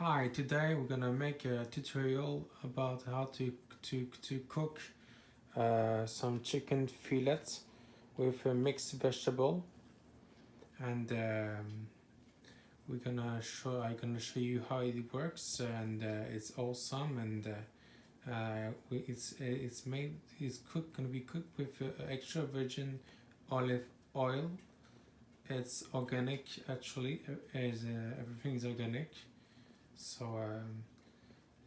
Hi, today we're gonna make a tutorial about how to to to cook uh, some chicken fillets with a mixed vegetable, and um, we're gonna show I'm gonna show you how it works, and uh, it's awesome, and uh, uh, it's it's made it's cooked gonna be cooked with uh, extra virgin olive oil. It's organic actually, is uh, everything is organic. So um,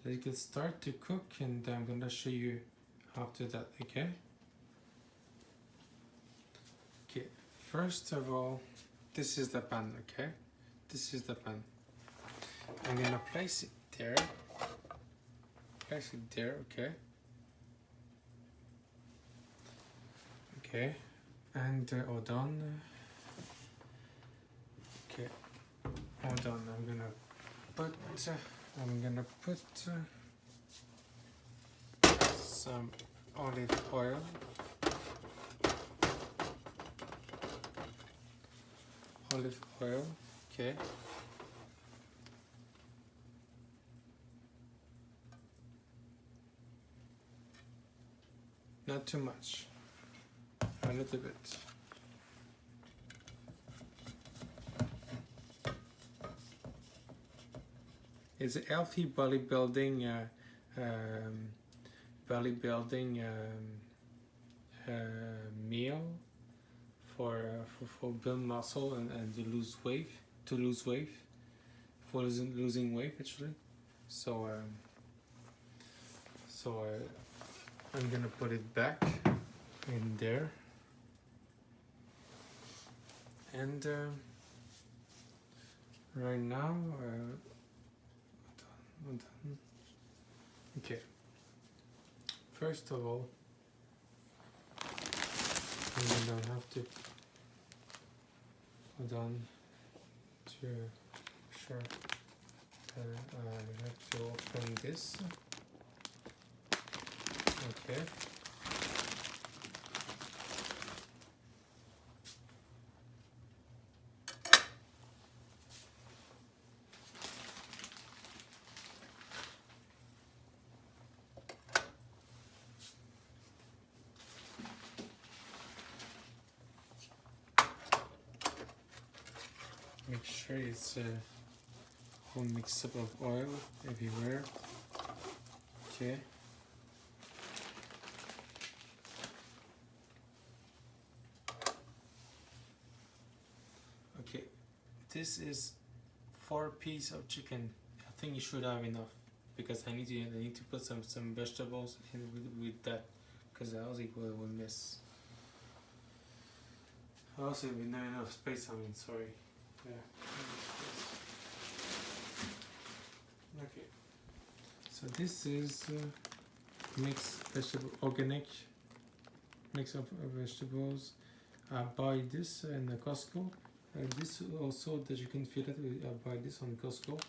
let's get start to cook and I'm gonna show you after that, okay? Okay, first of all, this is the pan, okay? This is the pan. I'm gonna place it there. Place it there, okay? Okay, and uh, hold on. Okay, hold on, I'm gonna I'm gonna put some olive oil. Olive oil okay. Not too much a little bit It's a healthy bodybuilding, uh, um, bodybuilding um, uh, meal for, uh, for for build muscle and, and to lose weight, to lose weight, for losing, losing weight actually. So um, so uh, I'm gonna put it back in there, and uh, right now. Uh, Okay. First of all, I'm gonna have to hold on to sure uh, I have to open this. Okay. Make sure uh, it's a whole mix up of oil everywhere. Okay. Okay, this is four piece of chicken. I think you should have enough because I need to I need to put some some vegetables in with, with that because else it will, will miss. Also, we not enough space. I mean, sorry. Okay. So this is uh, mixed vegetable organic mix of uh, vegetables. I buy this in the Costco. Uh, this also that you can feel it. I buy this on Costco.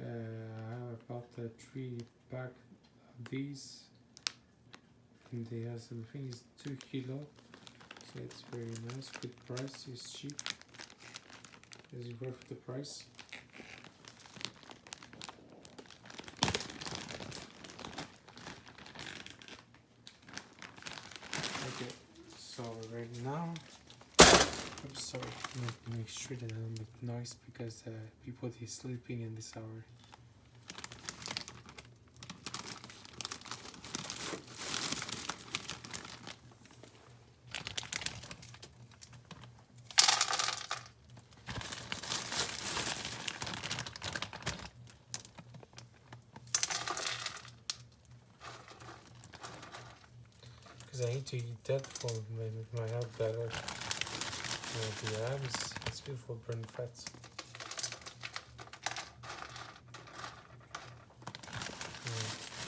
Uh, I have about uh, three pack of these, and they has something is two kilo. So it's very nice. Good price. It's cheap is it worth the price. Okay, so right now, I'm sorry, make, make sure that I don't make noise because uh, people are sleeping in this hour. Because I need to eat that for my, my health better. Uh, the abs, it's good for burn fats.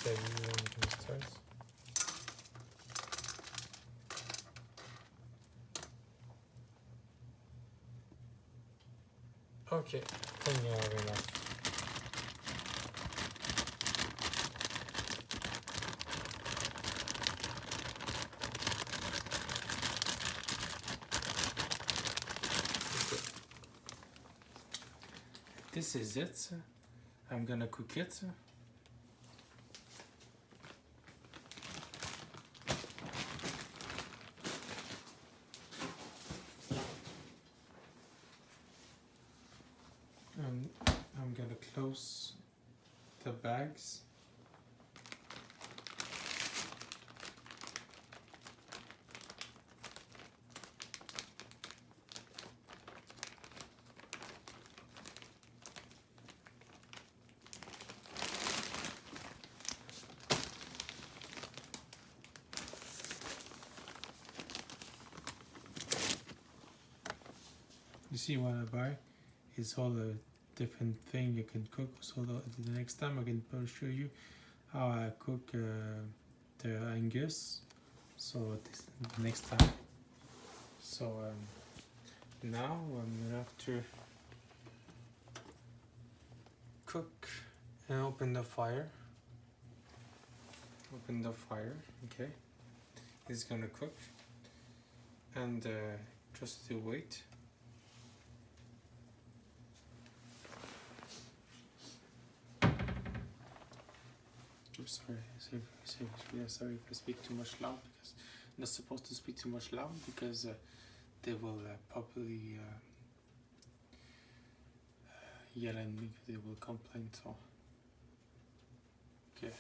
Okay, you want to start? Okay, I think have enough. This is it I'm gonna cook it. And I'm gonna close the bags. You see what I buy? It's all the different thing you can cook. So the, the next time I can show you how I cook uh, the Angus. So this next time. So um, now I'm gonna have to cook and open the fire. Open the fire, okay. It's gonna cook and uh, just to wait. I'm sorry, sorry, sorry, sorry if I speak too much loud because I'm not supposed to speak too much loud because uh, they will uh, probably uh, yell at me, they will complain. So, okay.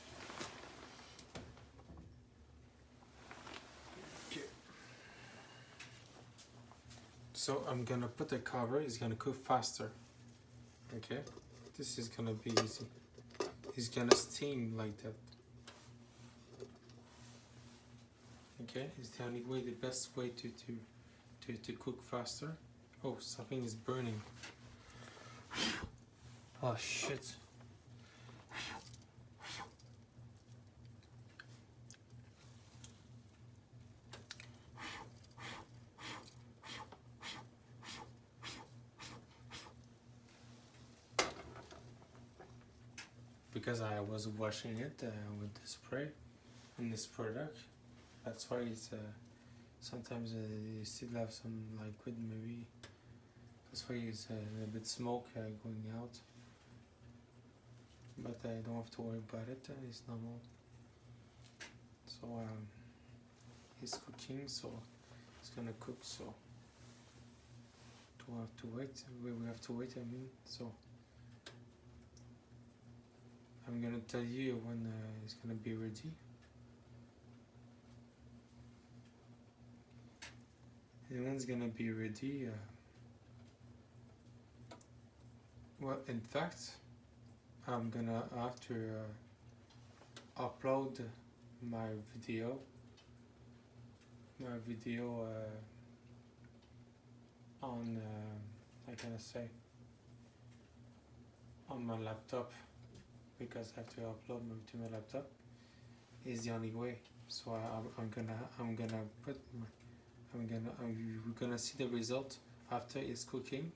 Okay. So I'm gonna put the cover. It's gonna cook faster. Okay, this is gonna be easy. It's gonna steam like that. Okay, it's the only way, the best way to to to, to cook faster. Oh, something is burning. Oh shit. Because I was washing it uh, with the spray and this product. That's why it's uh, sometimes uh, you still have some liquid maybe. That's why it's uh, a bit smoke uh, going out. But I don't have to worry about it uh, it's normal. So um, it's cooking so it's gonna cook so do have to wait. We we have to wait I mean so I'm gonna tell you when uh, it's gonna be ready. And when it's gonna be ready, uh, well, in fact, I'm gonna to uh, upload my video, my video uh, on, uh, how can I say, on my laptop because I have to upload them to my laptop is the only way. So I, I'm, I'm gonna I'm gonna put I'm gonna I'm, you're gonna see the result after it's cooking,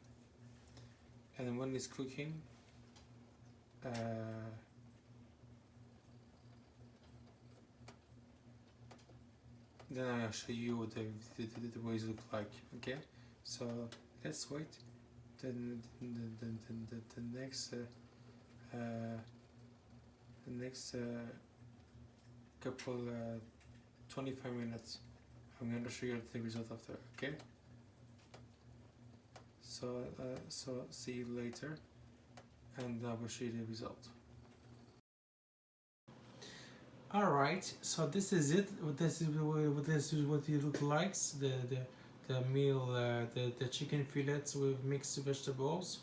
and when it's cooking. Uh, then I'll show you what the, the, the, the ways look like. Okay, so let's wait. Then the, the, the, the, the next. Uh, uh, the next uh, couple uh, 25 minutes I'm going to show you the result after okay? So uh, so see you later and I will show you the result. Alright so this is it. This is what this is what it looks like the the, the meal uh, the, the chicken fillets with mixed vegetables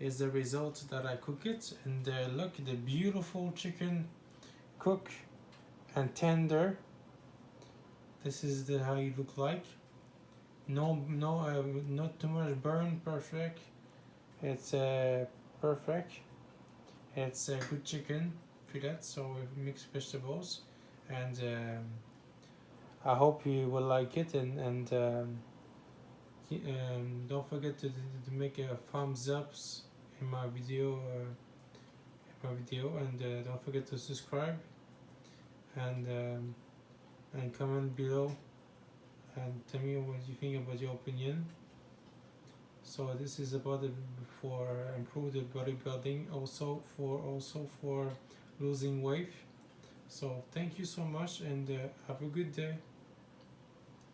is the result that I cook it and uh, look the beautiful chicken cook and tender. This is the how you look like. No no uh, not too much burn perfect. It's uh, perfect. It's a good chicken fillet so mixed vegetables and um, I hope you will like it and and um, um, don't forget to, to make a thumbs ups in my video uh, in my video and uh, don't forget to subscribe and um, and comment below and tell me what you think about your opinion. So this is about the, for improved bodybuilding also for also for losing weight. So thank you so much and uh, have a good day